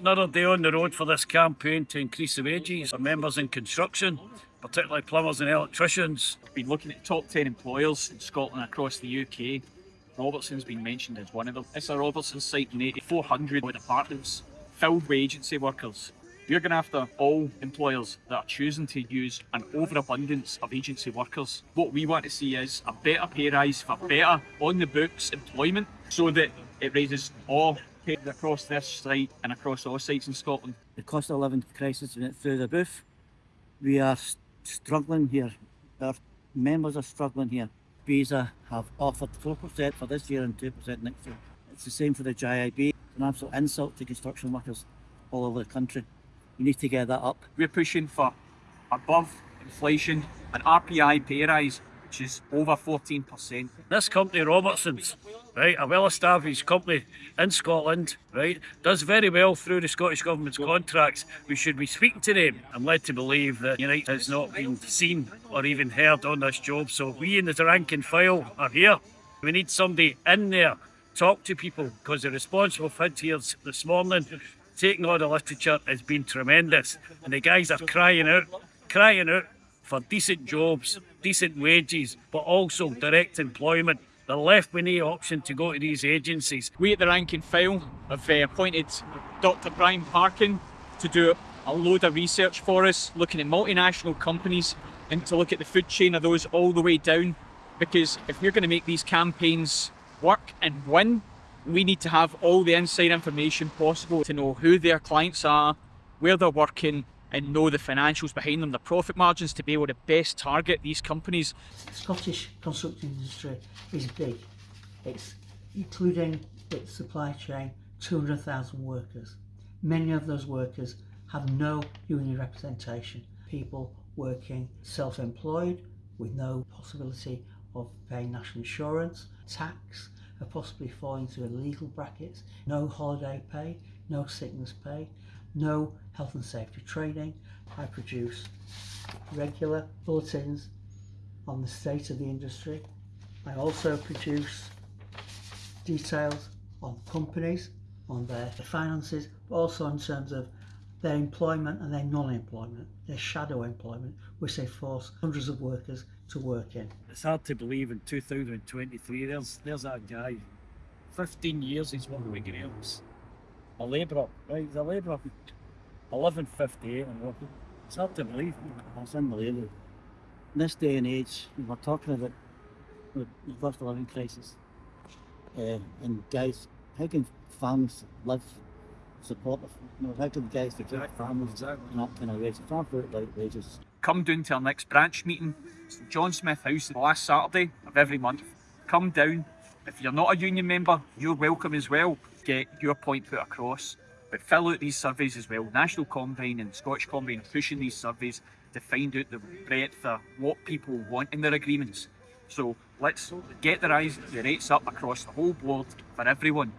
Another day on the road for this campaign to increase the wages of members in construction, particularly plumbers and electricians. We've been looking at top 10 employers in Scotland across the UK. Robertson's been mentioned as one of them. It's a Robertson site in 400 with apartments filled with agency workers. We're going after all employers that are choosing to use an overabundance of agency workers. What we want to see is a better pay rise for better on the books employment so that it raises all across this site and across all sites in Scotland. The cost of living crisis went through the roof. We are struggling here. Our members are struggling here. Visa have offered 4% for this year and 2% next year. It's the same for the JIB. It's an absolute insult to construction workers all over the country. We need to get that up. We're pushing for above inflation, an RPI pay rise, which is over 14%. This company, Robertson's, right, a well-established company in Scotland, right, does very well through the Scottish Government's contracts. We should be speaking to them. I'm led to believe that Unite has not been seen or even heard on this job. So we in the rank and file are here. We need somebody in there, talk to people, because the response we've had here this morning, taking all the literature, has been tremendous. And the guys are crying out, crying out for decent jobs, decent wages, but also direct employment. They're left with no option to go to these agencies. We at the rank and file have uh, appointed Dr. Brian Parkin to do a load of research for us, looking at multinational companies and to look at the food chain of those all the way down. Because if we're going to make these campaigns work and win, we need to have all the inside information possible to know who their clients are, where they're working, and know the financials behind them, the profit margins to be able to best target these companies. The Scottish construction industry is big. It's including its supply chain 200,000 workers. Many of those workers have no union representation. People working self-employed with no possibility of paying national insurance, tax, possibly falling into illegal brackets, no holiday pay, no sickness pay, no health and safety training. I produce regular bulletins on the state of the industry. I also produce details on companies, on their finances, but also in terms of their employment and their non-employment, their shadow employment, which they force hundreds of workers to work in. It's hard to believe in 2023, there's there's that guy. 15 years he's working with Graham's. A labourer, right? He's a labourer. 11.58 and working. It's hard to believe. It's unbelievable. In this day and age, we're talking about the the cost of living crisis. Uh, and guys, how can families live, support, you know, how can guys support families not kind of wages? Farm food like wages. come down to our next branch meeting. It's the John Smith House the last Saturday of every month. Come down. If you're not a union member, you're welcome as well. Get your point put across. But fill out these surveys as well. National Combine and Scottish Combine are pushing these surveys to find out the breadth of what people want in their agreements. So let's get the rise, the rates up across the whole board for everyone.